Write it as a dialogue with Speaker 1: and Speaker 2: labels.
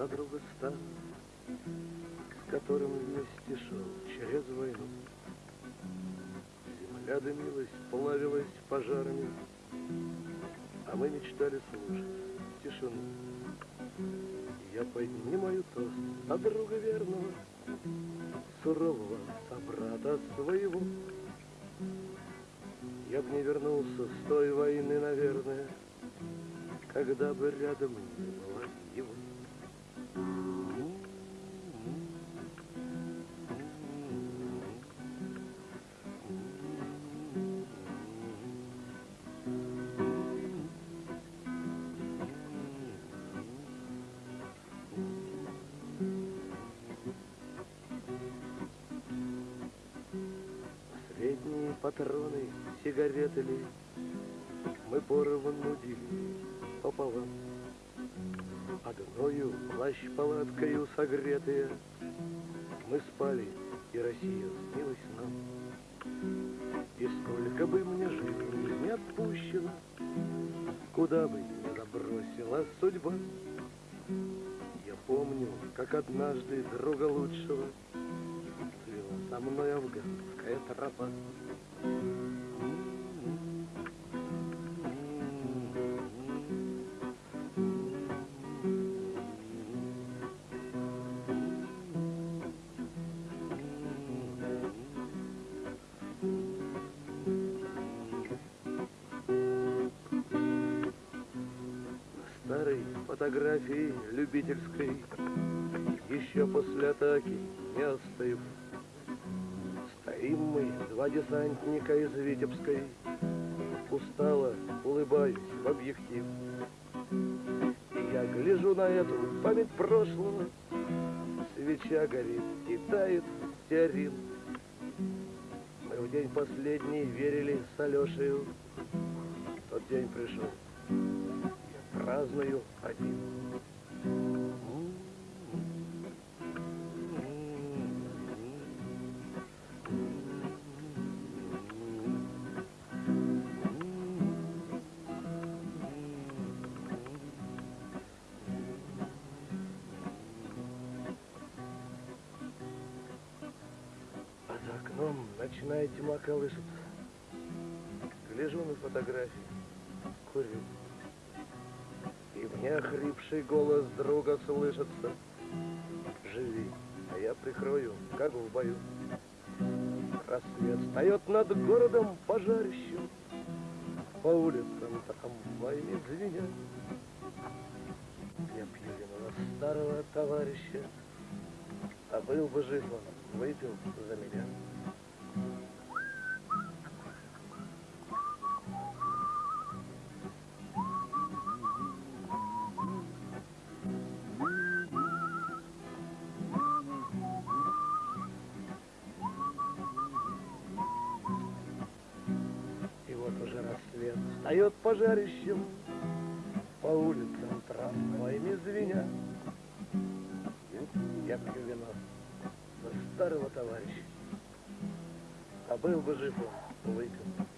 Speaker 1: за друга стал, с которым вместе шел через войну. Земля дымилась, плавилась пожарами, а мы мечтали слушать тишину. Я поднимаю тост от друга верного, сурового собрата своего. Я б не вернулся с той войны, наверное, когда бы рядом не было патроны, сигареты ли, Мы поровну делили пополам. Одною плащ-палаткою согретые Мы спали, и Россия снилась нам. И сколько бы мне жизни не отпущено, Куда бы ни забросила судьба, Я помню, как однажды друга лучшего Мной афганская тропа. старой фотографии любительской, еще после атаки не остыв. Мы, два десантника из Витебской, устало улыбаюсь в объектив. И я гляжу на эту память прошлого, свеча горит и тает стеарин. Мы в день последний верили с Алешею, тот день пришел праздную один. За окном ночная тьма колышется. Гляжу на фотографии, курю. И мне охрипший голос друга слышится. Живи, а я прикрою, как в бою. Рассвет встает над городом пожарищем, По улицам трамваями звеня. Я пью вино старого товарища, А был бы жив он, выпил за меня. Рассвет встает пожарищем По улицам трамваями звеня. Старого товарища, А был бы жив он, меня.